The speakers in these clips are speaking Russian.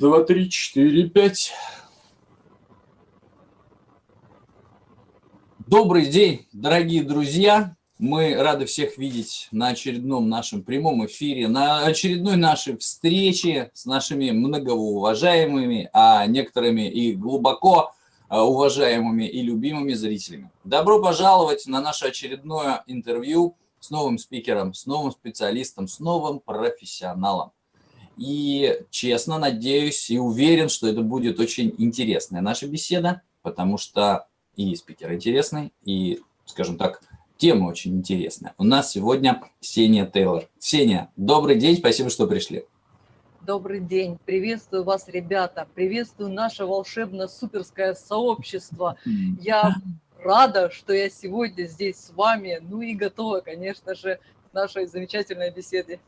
два, три, четыре, пять. Добрый день, дорогие друзья. Мы рады всех видеть на очередном нашем прямом эфире, на очередной нашей встрече с нашими многоуважаемыми, а некоторыми и глубоко а, уважаемыми и любимыми зрителями. Добро пожаловать на наше очередное интервью с новым спикером, с новым специалистом, с новым профессионалом. И честно надеюсь и уверен, что это будет очень интересная наша беседа, потому что и спикер интересный, и, скажем так, тема очень интересная. У нас сегодня Ксения Тейлор. Ксения, добрый день, спасибо, что пришли. Добрый день, приветствую вас, ребята, приветствую наше волшебно-суперское сообщество. Я рада, что я сегодня здесь с вами, ну и готова, конечно же, к нашей замечательной беседе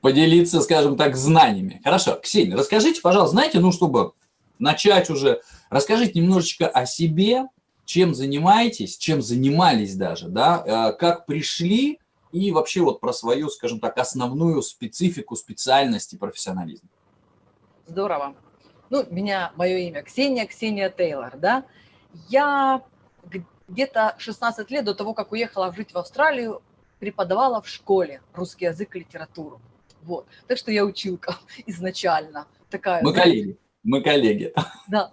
поделиться, скажем так, знаниями. Хорошо, Ксения, расскажите, пожалуйста, знаете, ну, чтобы начать уже, расскажите немножечко о себе, чем занимаетесь, чем занимались даже, да, э, как пришли и вообще вот про свою, скажем так, основную специфику, специальность и профессионализм. Здорово. Ну, меня, мое имя Ксения, Ксения Тейлор, да. Я где-то 16 лет до того, как уехала жить в Австралию, преподавала в школе русский язык и литературу. Вот. Так что я училка изначально. Такая, мы коллеги, мы коллеги. Да.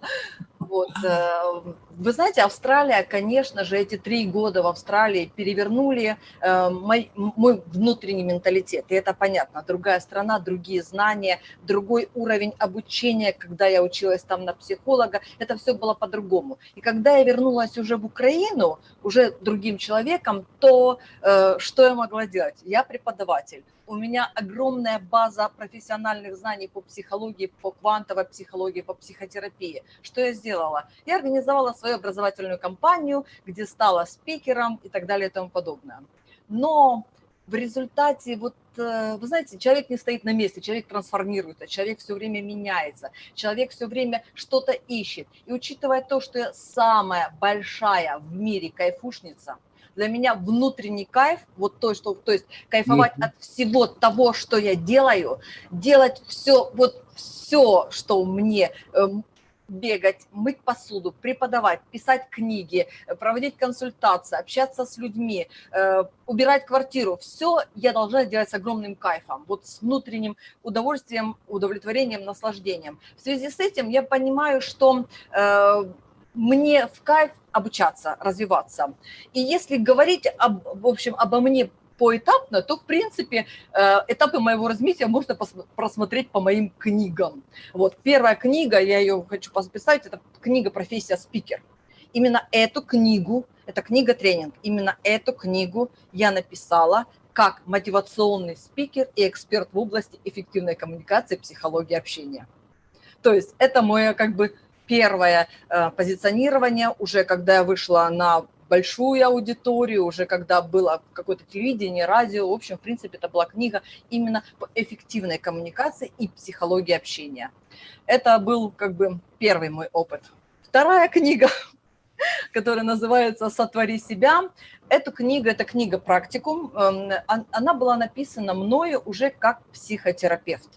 Вот. Э, вы знаете, Австралия, конечно же, эти три года в Австралии перевернули э, мой, мой внутренний менталитет. И это понятно. Другая страна, другие знания, другой уровень обучения. Когда я училась там на психолога, это все было по-другому. И когда я вернулась уже в Украину, уже другим человеком, то э, что я могла делать? Я преподаватель у меня огромная база профессиональных знаний по психологии, по квантовой психологии, по психотерапии. Что я сделала? Я организовала свою образовательную компанию, где стала спикером и так далее и тому подобное. Но в результате, вот, э, вы знаете, человек не стоит на месте, человек трансформируется, человек все время меняется, человек все время что-то ищет. И учитывая то, что я самая большая в мире кайфушница – для меня внутренний кайф, вот то, что, то есть кайфовать mm -hmm. от всего того, что я делаю, делать все, вот все, что мне эм, бегать, мыть посуду, преподавать, писать книги, проводить консультации, общаться с людьми, э, убирать квартиру. Все я должна делать с огромным кайфом, вот с внутренним удовольствием, удовлетворением, наслаждением. В связи с этим я понимаю, что э, мне в кайф обучаться, развиваться. И если говорить, об, в общем, обо мне поэтапно, то, в принципе, э, этапы моего развития можно просмотреть по моим книгам. Вот, первая книга, я ее хочу поставить, это книга «Профессия спикер». Именно эту книгу, это книга-тренинг, именно эту книгу я написала как мотивационный спикер и эксперт в области эффективной коммуникации, психологии общения. То есть это мое как бы первое э, позиционирование, уже когда я вышла на большую аудиторию, уже когда было какое-то телевидение, радио, в общем, в принципе, это была книга именно по эффективной коммуникации и психологии общения. Это был как бы первый мой опыт. Вторая книга, которая называется «Сотвори себя», Эту книгу, это книга «Практикум», эм, она была написана мною уже как психотерапевт.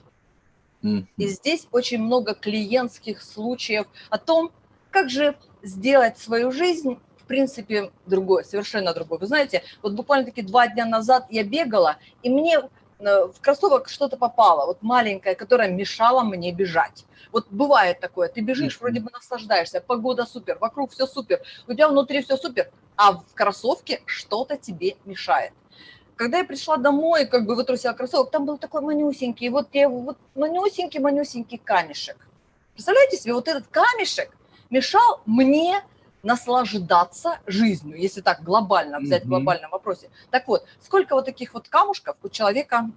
И здесь очень много клиентских случаев о том, как же сделать свою жизнь в принципе, другой, совершенно другой. Вы знаете, вот буквально-таки два дня назад я бегала, и мне э, в кроссовок что-то попало, вот маленькое, которое мешало мне бежать. Вот бывает такое, ты бежишь, вроде бы наслаждаешься, погода супер, вокруг все супер, у тебя внутри все супер, а в кроссовке что-то тебе мешает. Когда я пришла домой, как бы вытрусила кроссовок, там был такой манюсенький, вот я вот манюсенький-манюсенький камешек. Представляете себе, вот этот камешек мешал мне наслаждаться жизнью, если так глобально взять, в глобальном вопросе. Так вот, сколько вот таких вот камушков у человека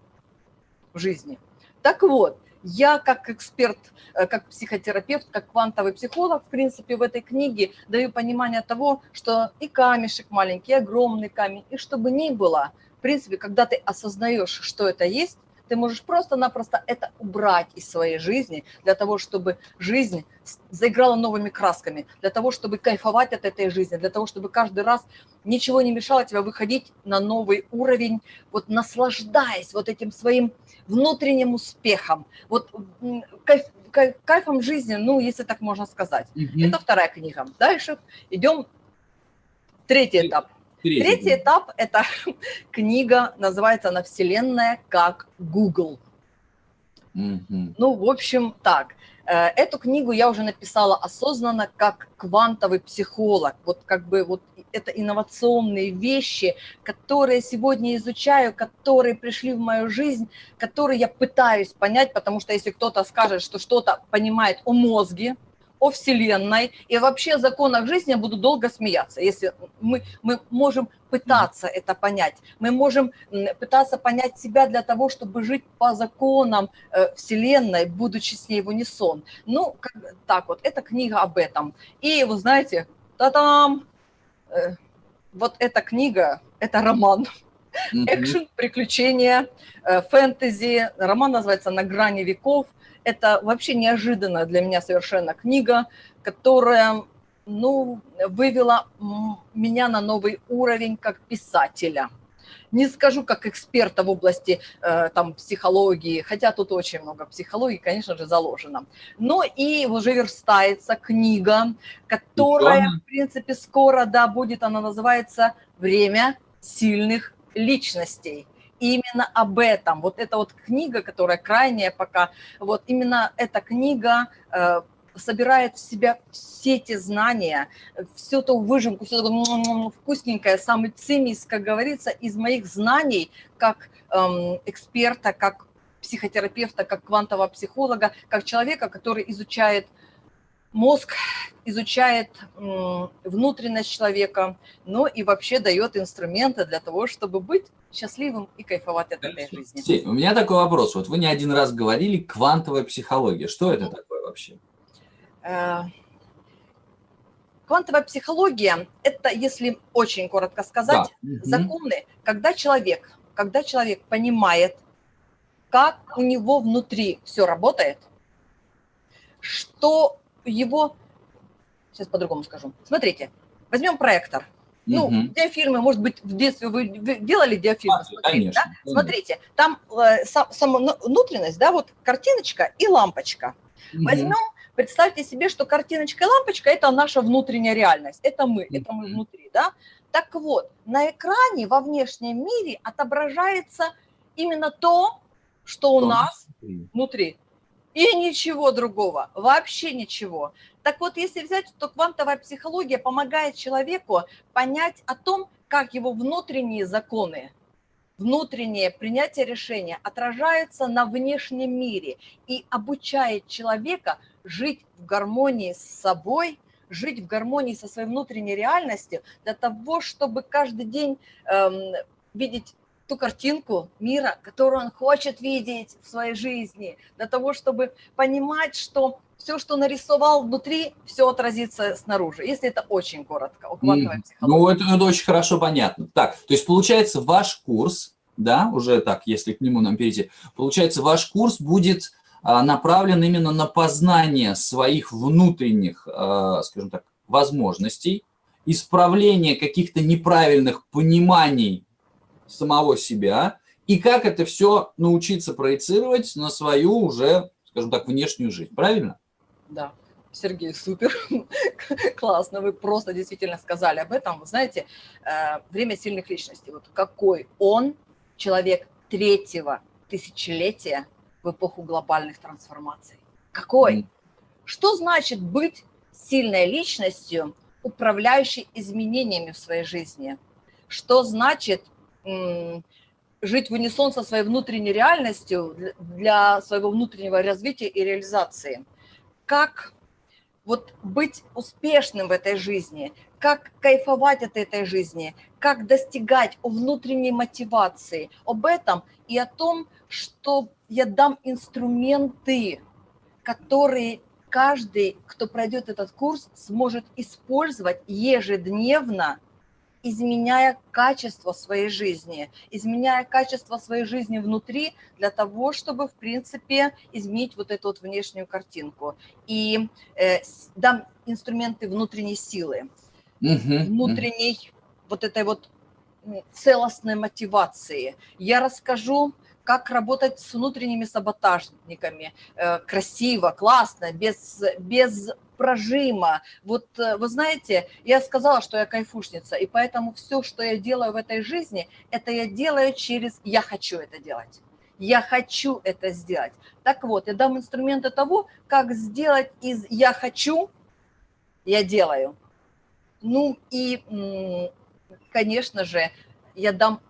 в жизни? Так вот, я как эксперт, э, как психотерапевт, как квантовый психолог, в принципе, в этой книге даю понимание того, что и камешек маленький, и огромный камень, и чтобы ни было, в принципе, когда ты осознаешь, что это есть, ты можешь просто-напросто это убрать из своей жизни для того, чтобы жизнь заиграла новыми красками, для того, чтобы кайфовать от этой жизни, для того, чтобы каждый раз ничего не мешало тебе выходить на новый уровень, вот наслаждаясь вот этим своим внутренним успехом, вот кайфом жизни, ну, если так можно сказать. Угу. Это вторая книга. Дальше идем третий этап. Третий, Третий этап – это книга, называется она «Вселенная как Google». Mm Ну, в общем, так. Э, эту книгу я уже написала осознанно как квантовый психолог. Вот как бы вот это инновационные вещи, которые сегодня изучаю, которые пришли в мою жизнь, которые я пытаюсь понять, потому что если кто-то скажет, что что-то понимает о мозге, о Вселенной и вообще о законах жизни я буду долго смеяться, если мы, мы можем пытаться это понять. Мы можем пытаться понять себя для того, чтобы жить по законам э, Вселенной, будучи с ней в унисон. Ну, как, так вот, эта книга об этом. И вы знаете, та-там, э, вот эта книга, это роман. Экшен, приключения, э, фэнтези. Роман называется «На грани веков». Это вообще неожиданная для меня совершенно книга, которая ну, вывела меня на новый уровень как писателя. Не скажу как эксперта в области э, там, психологии, хотя тут очень много психологии, конечно же, заложено. Но и уже верстается книга, которая, в принципе, скоро, да, будет, она называется «Время сильных личностей» именно об этом. Вот эта вот книга, которая крайняя пока, вот именно эта книга э, собирает в себя все эти знания, всю ту выжимку, все такое вкусненькое, самый цимис, как говорится, из моих знаний как эм, эксперта, как психотерапевта, как квантового психолога, как человека, который изучает мозг изучает внутренность человека, но и вообще дает инструменты для того, чтобы быть счастливым и кайфовать от этой жизни. У меня такой вопрос. Вот вы не один раз говорили квантовая психология. Что это такое вообще? Э, квантовая психология – это, если очень коротко сказать, да. законы, когда человек, когда человек понимает, как у него внутри все работает, что его... Сейчас по-другому скажу. Смотрите, возьмем проектор. Ну, угу. диафильмы, может быть, в детстве вы делали диафильмы? Смотрите, конечно, да? конечно. Смотрите, там э, сама внутренность, да, вот картиночка и лампочка. Угу. Возьмем, представьте себе, что картиночка и лампочка – это наша внутренняя реальность, это мы, угу. это мы внутри, да? Так вот, на экране во внешнем мире отображается именно то, что у нас внутри и ничего другого, вообще ничего. Так вот, если взять, то квантовая психология помогает человеку понять о том, как его внутренние законы, внутреннее принятие решения отражается на внешнем мире и обучает человека жить в гармонии с собой, жить в гармонии со своей внутренней реальностью для того, чтобы каждый день эм, видеть ту картинку мира, которую он хочет видеть в своей жизни, для того, чтобы понимать, что все, что нарисовал внутри, все отразится снаружи, если это очень коротко, о квантовой Ну, это, это очень хорошо понятно. Так, то есть получается ваш курс, да, уже так, если к нему нам перейти, получается ваш курс будет а, направлен именно на познание своих внутренних, а, скажем так, возможностей, исправление каких-то неправильных пониманий самого себя, и как это все научиться проецировать на свою уже, скажем так, внешнюю жизнь. Правильно? Да. Сергей, супер, классно, вы просто действительно сказали об этом. Вы знаете, э, время сильных личностей, вот какой он, человек третьего тысячелетия в эпоху глобальных трансформаций. Какой? Что значит быть сильной личностью, управляющей изменениями в своей жизни? Что значит жить в унисон со своей внутренней реальностью для своего внутреннего развития и реализации. Как вот быть успешным в этой жизни, как кайфовать от этой жизни, как достигать внутренней мотивации. Об этом и о том, что я дам инструменты, которые каждый, кто пройдет этот курс, сможет использовать ежедневно изменяя качество своей жизни, изменяя качество своей жизни внутри для того, чтобы, в принципе, изменить вот эту вот внешнюю картинку. И э, дам инструменты внутренней силы, угу, внутренней угу. вот этой вот целостной мотивации. Я расскажу, как работать с внутренними саботажниками, э, красиво, классно, без, без прожима. Вот э, вы знаете, я сказала, что я кайфушница, и поэтому все, что я делаю в этой жизни, это я делаю через «я хочу это делать». Я хочу это сделать. Так вот, я дам инструменты того, как сделать из «я хочу» «я делаю». Ну и, конечно же, я дам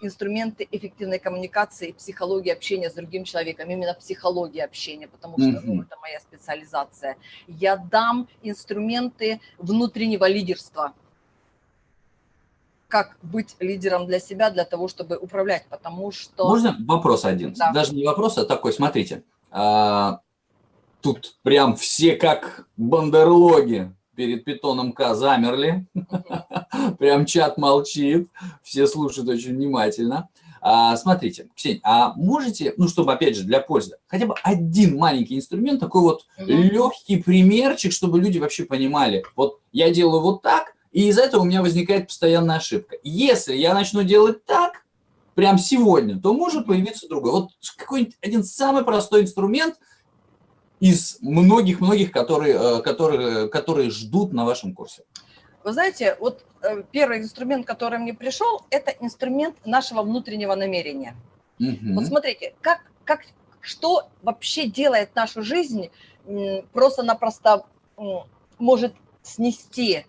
инструменты эффективной коммуникации, психологии общения с другим человеком, именно психология общения, потому что ну, это моя специализация. Я дам инструменты внутреннего лидерства, как быть лидером для себя, для того, чтобы управлять, потому что... Можно вопрос один? Да. Даже не вопрос, а такой, смотрите. А, тут прям все как бандерлоги перед питоном К замерли. Прям чат молчит, все слушают очень внимательно. А, смотрите, Ксения, а можете, ну, чтобы, опять же, для пользы, хотя бы один маленький инструмент, такой вот угу. легкий примерчик, чтобы люди вообще понимали, вот я делаю вот так, и из-за этого у меня возникает постоянная ошибка. Если я начну делать так, прям сегодня, то может появиться другой. Вот какой-нибудь один самый простой инструмент – из многих-многих, которые, э, которые, которые ждут на вашем курсе? Вы знаете, вот э, первый инструмент, который мне пришел, это инструмент нашего внутреннего намерения. Угу. Вот смотрите, как, как, что вообще делает нашу жизнь просто-напросто может снести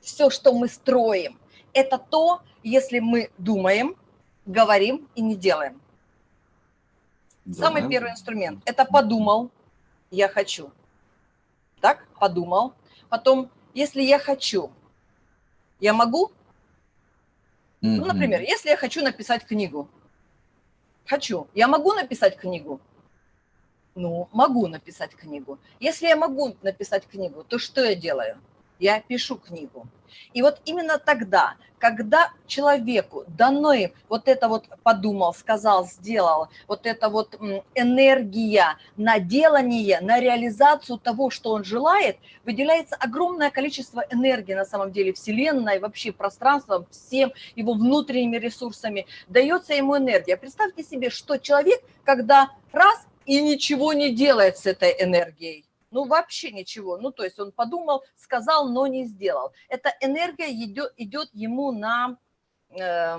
все, что мы строим. Это то, если мы думаем, говорим и не делаем. Да. Самый первый инструмент – это подумал, я хочу. Так, подумал. Потом, если я хочу, я могу? Ну, например, если я хочу написать книгу. Хочу. Я могу написать книгу? Ну, могу написать книгу. Если я могу написать книгу, то что я делаю? Я пишу книгу. И вот именно тогда, когда человеку дано вот это вот подумал, сказал, сделал, вот эта вот энергия на делание, на реализацию того, что он желает, выделяется огромное количество энергии на самом деле Вселенной, вообще пространством, всем его внутренними ресурсами, дается ему энергия. Представьте себе, что человек, когда раз и ничего не делает с этой энергией, ну, вообще ничего. Ну, то есть он подумал, сказал, но не сделал. Эта энергия идет, идет ему на, э,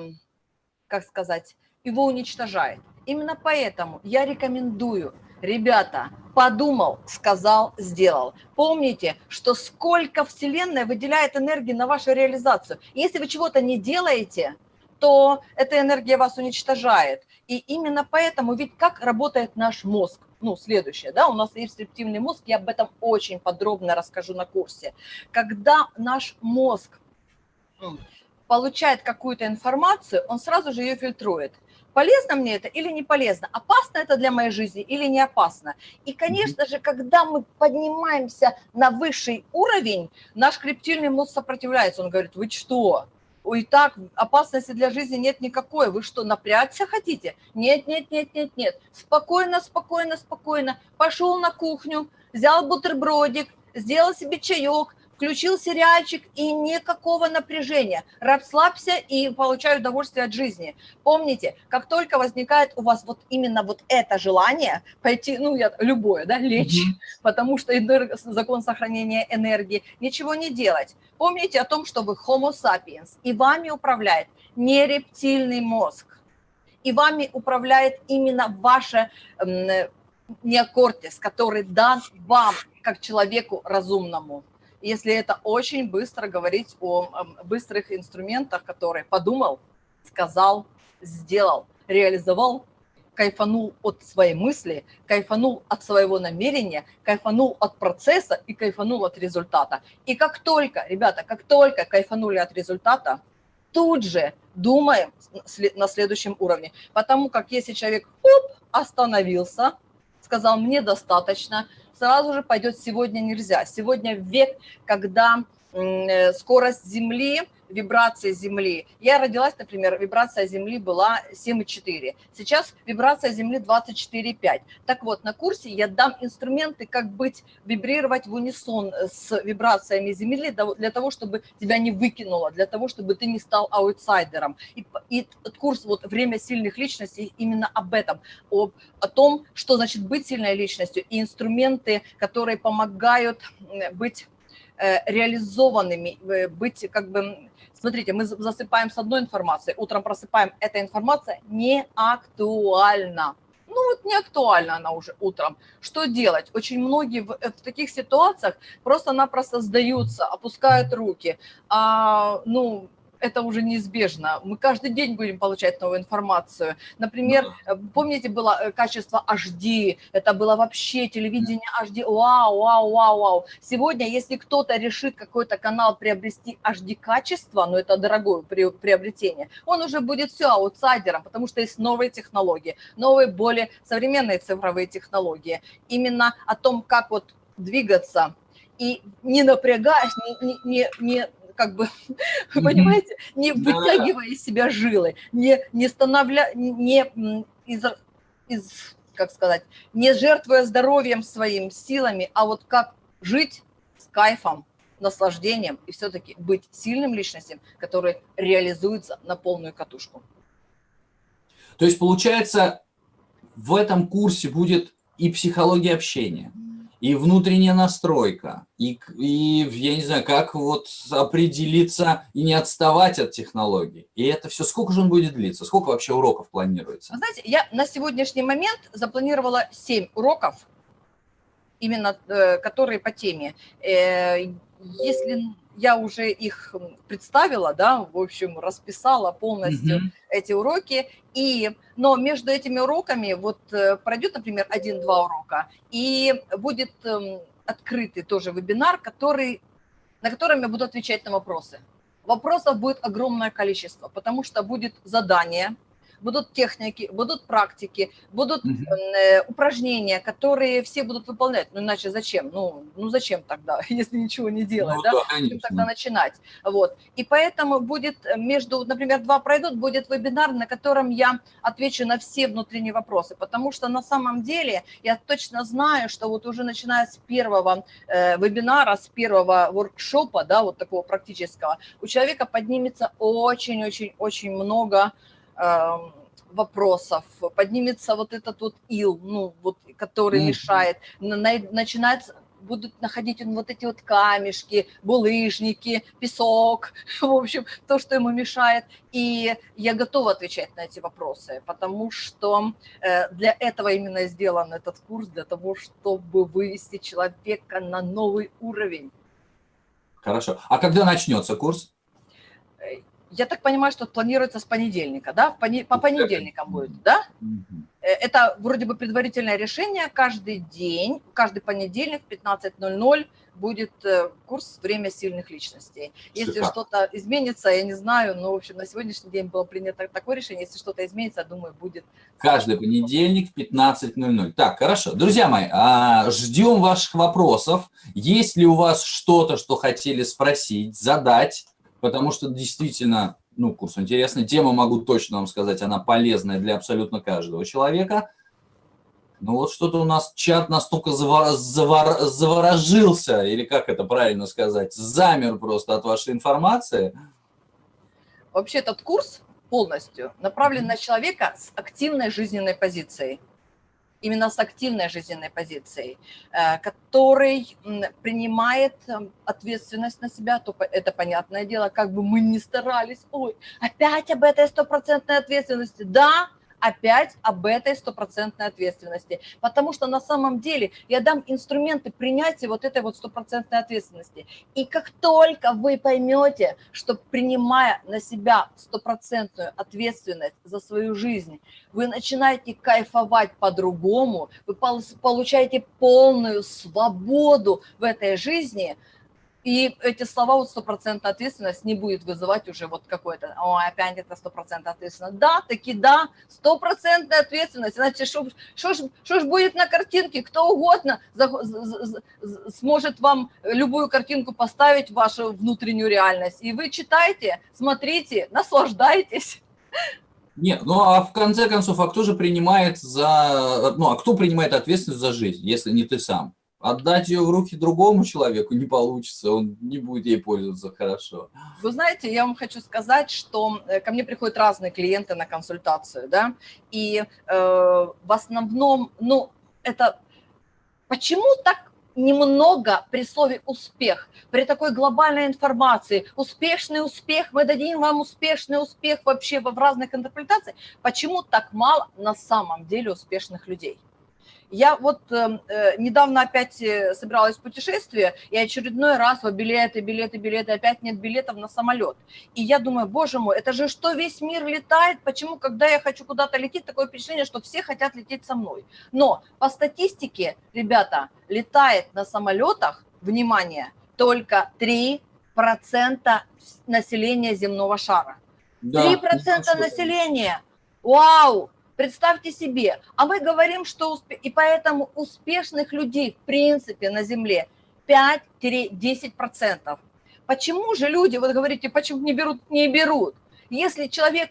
как сказать, его уничтожает. Именно поэтому я рекомендую, ребята, подумал, сказал, сделал. Помните, что сколько Вселенная выделяет энергии на вашу реализацию. Если вы чего-то не делаете, то эта энергия вас уничтожает. И именно поэтому, ведь как работает наш мозг? Ну, следующее, да, у нас есть рептильный мозг, я об этом очень подробно расскажу на курсе. Когда наш мозг получает какую-то информацию, он сразу же ее фильтрует. Полезно мне это или не полезно? Опасно это для моей жизни или не опасно? И, конечно же, когда мы поднимаемся на высший уровень, наш крептильный мозг сопротивляется. Он говорит, вы что? И так опасности для жизни нет никакой. Вы что, напрягся хотите? Нет, нет, нет, нет, нет. Спокойно, спокойно, спокойно. Пошел на кухню, взял бутербродик, сделал себе чаек, включил сериальчик и никакого напряжения. Расслабься и получай удовольствие от жизни. Помните, как только возникает у вас вот именно вот это желание пойти, ну, я, любое, да, лечь, mm -hmm. потому что энерг, закон сохранения энергии, ничего не делать. Помните о том, что вы homo sapiens, и вами управляет не рептильный мозг, и вами управляет именно ваше неокортис, который дан вам, как человеку разумному если это очень быстро говорить о быстрых инструментах, которые подумал, сказал, сделал, реализовал, кайфанул от своей мысли, кайфанул от своего намерения, кайфанул от процесса и кайфанул от результата. И как только, ребята, как только кайфанули от результата, тут же думаем на следующем уровне. Потому как если человек оп, остановился, сказал, мне достаточно, сразу же пойдет сегодня нельзя. Сегодня век, когда э, скорость Земли вибрации Земли. Я родилась, например, вибрация Земли была 7,4. Сейчас вибрация Земли 24,5. Так вот, на курсе я дам инструменты, как быть, вибрировать в унисон с вибрациями Земли для того, чтобы тебя не выкинуло, для того, чтобы ты не стал аутсайдером. И, и курс вот «Время сильных личностей» именно об этом, об, о том, что значит быть сильной личностью, и инструменты, которые помогают быть э, реализованными, э, быть как бы Смотрите, мы засыпаем с одной информацией, утром просыпаем, эта информация не актуальна. Ну вот не актуальна она уже утром. Что делать? Очень многие в, в таких ситуациях просто-напросто сдаются, опускают руки. А, ну, это уже неизбежно. Мы каждый день будем получать новую информацию. Например, э, помните, было э, качество HD, это было вообще телевидение HD, вау, вау, вау, вау. Сегодня, если кто-то решит какой-то канал приобрести HD-качество, но ну, это дорогое приобретение, он уже будет все аутсайдером, потому что есть новые технологии, новые, более современные цифровые технологии. Именно о том, как вот двигаться и не напрягаясь, не, не, не как бы, вы понимаете, не вытягивая из себя жилы, не, не становля, не из, из, как сказать, не жертвуя здоровьем своим, силами, а вот как жить с кайфом, наслаждением и все-таки быть сильным личностью, который реализуется на полную катушку. То есть, получается, в этом курсе будет и психология общения, и внутренняя настройка, и, и я не знаю, как вот определиться и не отставать от технологий. И это все, сколько же он будет длиться? Сколько вообще уроков планируется? Вы знаете, я на сегодняшний момент запланировала 7 уроков, именно э, которые по теме. Э, если я уже их представила, да, в общем, расписала полностью mm -hmm. эти уроки, и, но между этими уроками вот э, пройдет, например, один-два урока, и будет эм, открытый тоже вебинар, который, на котором я буду отвечать на вопросы. Вопросов будет огромное количество, потому что будет задание – будут техники, будут практики, будут угу. э, упражнения, которые все будут выполнять. Ну, иначе зачем? Ну, ну зачем тогда, если ничего не делать, ну, да? да конечно. тогда начинать? Вот. И поэтому будет между, например, два пройдут, будет вебинар, на котором я отвечу на все внутренние вопросы, потому что на самом деле я точно знаю, что вот уже начиная с первого э, вебинара, с первого воркшопа, да, вот такого практического, у человека поднимется очень-очень-очень много вопросов, поднимется вот этот вот ил, ну, вот, который mm. мешает, начинается будут находить вот эти вот камешки, булыжники, песок, в общем, то, что ему мешает. И я готова отвечать на эти вопросы, потому что э, для этого именно сделан этот курс, для того, чтобы вывести человека на новый уровень. Хорошо. А когда начнется курс? Я так понимаю, что планируется с понедельника, да? По понедельникам будет, да? Э, это вроде бы предварительное решение. Каждый день, каждый понедельник в 15.00 будет э, курс «Время сильных личностей». Если что-то изменится, я не знаю, но, в общем, на сегодняшний день было принято такое решение. Если что-то изменится, думаю, будет... Каждый понедельник в 15.00. Так, хорошо. Друзья мои, а, ждем ваших вопросов. Есть ли у вас что-то, что хотели спросить, задать? Потому что действительно, ну, курс интересный. Тема, могу точно вам сказать, она полезная для абсолютно каждого человека. Ну вот что-то у нас чат настолько завор, завор, заворожился, или как это правильно сказать, замер просто от вашей информации. Вообще этот курс полностью направлен на человека с активной жизненной позицией именно с активной жизненной позицией, э, который принимает эм, ответственность на себя, то это понятное дело, как бы мы ни старались, ой, опять об этой стопроцентной ответственности, да, опять об этой стопроцентной ответственности. Потому что на самом деле я дам инструменты принятия вот этой вот стопроцентной ответственности. И как только вы поймете, что принимая на себя стопроцентную ответственность за свою жизнь, вы начинаете кайфовать по-другому, вы получаете полную свободу в этой жизни – и эти слова, вот стопроцентная ответственность не будет вызывать уже вот какой-то, ой, опять это стопроцентная ответственность. Да, таки да, стопроцентная ответственность. Значит, что ж будет на картинке, кто угодно за, за, за, сможет вам любую картинку поставить в вашу внутреннюю реальность. И вы читайте, смотрите, наслаждайтесь. Нет, ну а в конце концов, а кто же принимает за, ну а кто принимает ответственность за жизнь, если не ты сам? Отдать ее в руки другому человеку не получится, он не будет ей пользоваться хорошо. Вы знаете, я вам хочу сказать, что э, ко мне приходят разные клиенты на консультацию, да, и э, в основном, ну, это почему так немного при слове «успех», при такой глобальной информации, успешный успех, мы дадим вам успешный успех вообще в разных интерпретациях, почему так мало на самом деле успешных людей? Я вот эм, э, недавно опять э, собиралась в путешествие, и очередной раз вот билеты, билеты, билеты, опять нет билетов на самолет. И я думаю, боже мой, это же что весь мир летает, почему, когда я хочу куда-то лететь, такое впечатление, что все хотят лететь со мной. Но по статистике, ребята, летает на самолетах, внимание, только 3% населения земного шара. Да, 3% населения. Вау! Представьте себе, а мы говорим, что успе... и поэтому успешных людей в принципе на Земле 5-10%. Почему же люди, вот говорите, почему не берут, не берут? Если человек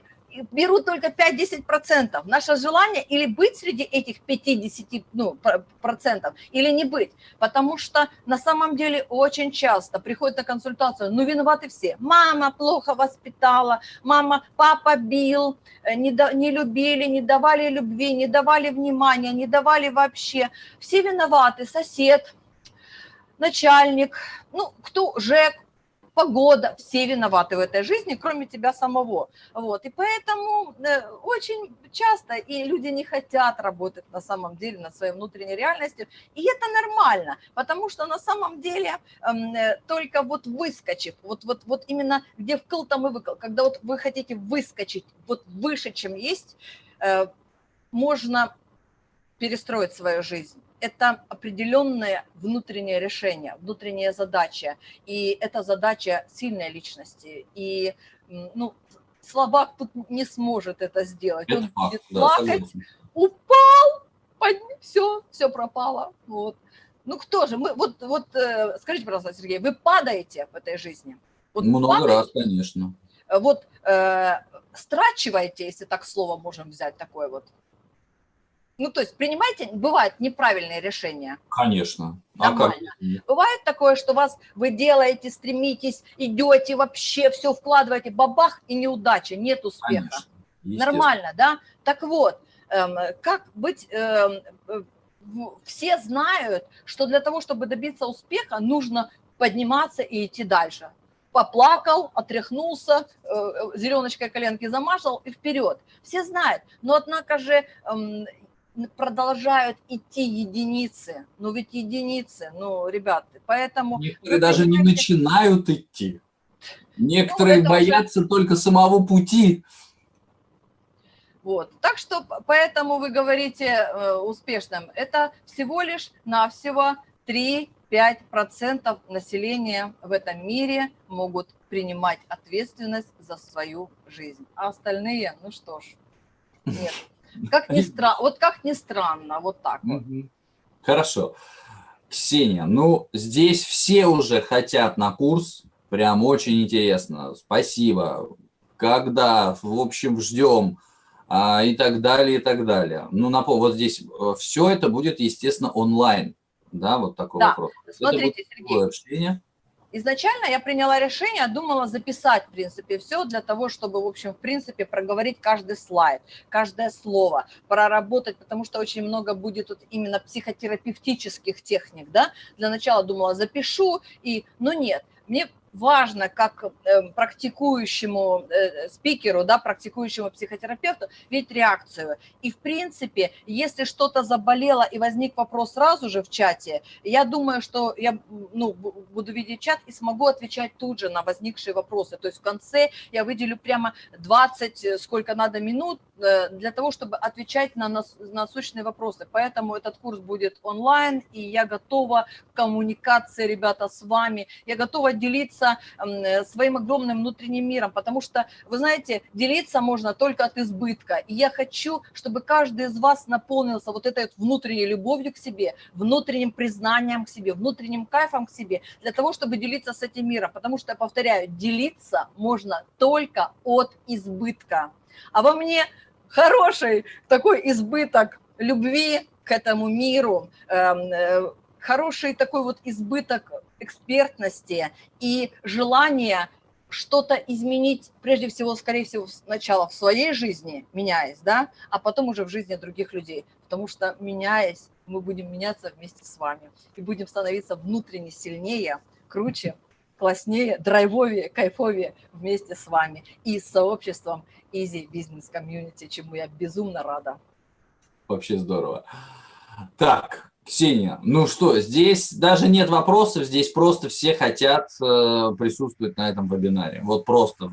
берут только 5-10%. Наше желание или быть среди этих 50 ну, процентов, или не быть. Потому что на самом деле очень часто приходят на консультацию, ну виноваты все. Мама плохо воспитала, мама, папа бил, э, не, до, не любили, не давали любви, не давали внимания, не давали вообще. Все виноваты, сосед, начальник, ну, кто, ЖЭК, погода, все виноваты в этой жизни, кроме тебя самого. Вот. И поэтому э, очень часто и люди не хотят работать на самом деле над своей внутренней реальностью, и это нормально, потому что на самом деле эм, э, только вот выскочив, вот, вот, вот именно где вкл там и выкл, когда вот вы хотите выскочить вот выше, чем есть, э, можно перестроить свою жизнь это определенное внутреннее решение, внутренняя задача. И это задача сильной личности. И ну, слабак тут не сможет это сделать. Это Он факт, будет плакать, да, упал, под... все, все пропало. Вот. Ну кто же? Мы, вот, вот э, скажите, пожалуйста, Сергей, вы падаете в этой жизни? Вот Много падаете? раз, конечно. Вот э, страчиваете, если так слово можем взять, такое вот, ну, то есть принимайте, бывают неправильные решения. Конечно. А Нормально. А как? Бывает такое, что вас вы делаете, стремитесь, идете, вообще все вкладываете, бабах и неудача, нет успеха. Нормально, да? Так вот, эм, как быть... Эм, э, все знают, что для того, чтобы добиться успеха, нужно подниматься и идти дальше поплакал, отряхнулся, э, зеленочкой коленки замашал и вперед. Все знают. Но однако же эм, продолжают идти единицы. Ну ведь единицы, ну, ребята, поэтому... Некоторые даже не начинают идти. Некоторые ну, боятся уже... только самого пути. Вот. Так что поэтому вы говорите э, успешным. Это всего лишь навсего 3-5% населения в этом мире могут принимать ответственность за свою жизнь. А остальные, ну что ж, нет. Как ни странно, вот как ни странно, вот так вот. Хорошо. Ксения, ну, здесь все уже хотят на курс, прям очень интересно, спасибо. Когда, в общем, ждем а, и так далее, и так далее. Ну, напомню, вот здесь э, все это будет, естественно, онлайн, да, вот такой да. вопрос. Смотрите, Сергей, общение. Изначально я приняла решение, думала записать, в принципе, все для того, чтобы, в общем, в принципе, проговорить каждый слайд, каждое слово, проработать, потому что очень много будет вот именно психотерапевтических техник, да. Для начала думала запишу, и, но нет, мне важно как э, практикующему э, спикеру, да, практикующему психотерапевту, видеть реакцию. И, в принципе, если что-то заболело и возник вопрос сразу же в чате, я думаю, что я ну, буду видеть чат и смогу отвечать тут же на возникшие вопросы. То есть в конце я выделю прямо 20, э, сколько надо минут, для того, чтобы отвечать на насущные вопросы. Поэтому этот курс будет онлайн, и я готова к коммуникации, ребята, с вами. Я готова делиться своим огромным внутренним миром, потому что, вы знаете, делиться можно только от избытка. И я хочу, чтобы каждый из вас наполнился вот этой внутренней любовью к себе, внутренним признанием к себе, внутренним кайфом к себе, для того, чтобы делиться с этим миром. Потому что, я повторяю, делиться можно только от избытка. А во мне хороший такой избыток любви к этому миру, эм, э, хороший такой вот избыток экспертности и желание что-то изменить, прежде всего, скорее всего, сначала в своей жизни, меняясь, да, а потом уже в жизни других людей. Потому что, меняясь, мы будем меняться вместе с вами и будем становиться внутренне сильнее, круче, класснее, драйвовее, кайфовее вместе с вами и с сообществом Easy Business Community, чему я безумно рада. Вообще здорово. Так, Ксения, ну что, здесь даже нет вопросов, здесь просто все хотят э, присутствовать на этом вебинаре. Вот просто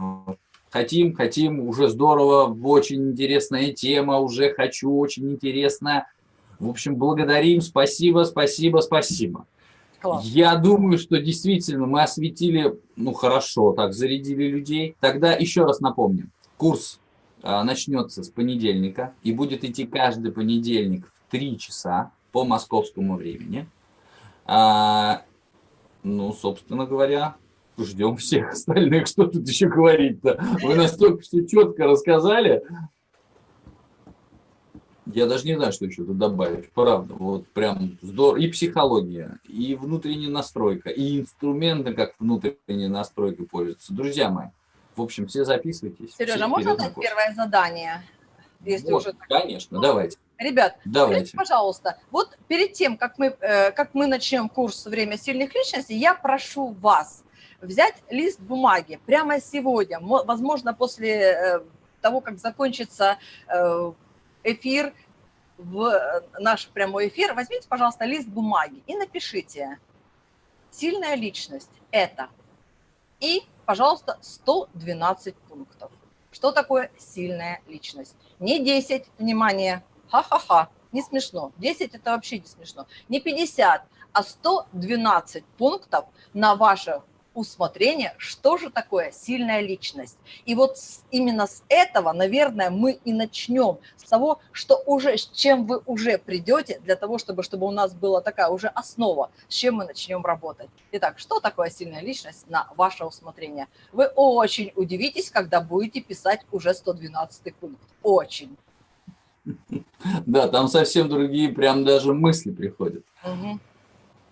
хотим, хотим, уже здорово, очень интересная тема, уже хочу, очень интересная. В общем, благодарим, спасибо, спасибо, спасибо. Класс. Я думаю, что действительно мы осветили, ну хорошо, так зарядили людей. Тогда еще раз напомним, курс а, начнется с понедельника и будет идти каждый понедельник в 3 часа по московскому времени. А, ну, собственно говоря, ждем всех остальных. Что тут еще говорить-то? Вы настолько все четко рассказали. Я даже не знаю, что еще тут добавить. Правда, вот прям здорово. И психология, и внутренняя настройка, и инструменты, как внутренняя настройка пользуются. Друзья мои, в общем, все записывайтесь. Сережа, все можно дать первое задание? Если вот, уже. Конечно, давайте. Ребят, давайте. Скажите, пожалуйста, вот перед тем, как мы, э, как мы начнем курс «Время сильных личностей», я прошу вас взять лист бумаги прямо сегодня, возможно, после э, того, как закончится э, эфир, в наш прямой эфир, возьмите, пожалуйста, лист бумаги и напишите «Сильная личность – это» и пожалуйста, 112 пунктов. Что такое сильная личность? Не 10, внимание, ха-ха-ха, не смешно. 10 это вообще не смешно. Не 50, а 112 пунктов на ваше усмотрение, что же такое сильная личность. И вот именно с этого, наверное, мы и начнем, с того, что уже, с чем вы уже придете, для того, чтобы, чтобы у нас была такая уже основа, с чем мы начнем работать. Итак, что такое сильная личность на ваше усмотрение? Вы очень удивитесь, когда будете писать уже 112 пункт. Очень. Да, там совсем другие прям даже мысли приходят. Угу.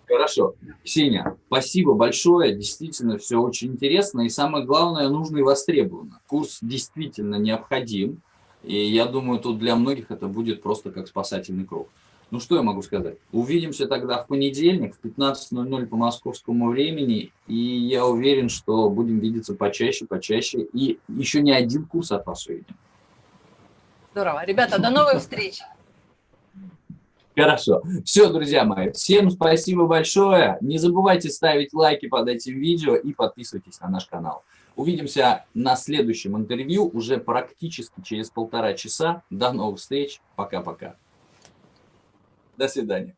Хорошо. Ксения, спасибо большое. Действительно, все очень интересно. И самое главное, нужно и востребовано. Курс действительно необходим. И я думаю, тут для многих это будет просто как спасательный круг. Ну, что я могу сказать? Увидимся тогда в понедельник в 15.00 по московскому времени. И я уверен, что будем видеться почаще, почаще. И еще не один курс от вас увидим. Здорово. Ребята, до новых встреч. Хорошо. Все, друзья мои, всем спасибо большое. Не забывайте ставить лайки под этим видео и подписывайтесь на наш канал. Увидимся на следующем интервью уже практически через полтора часа. До новых встреч. Пока-пока. До свидания.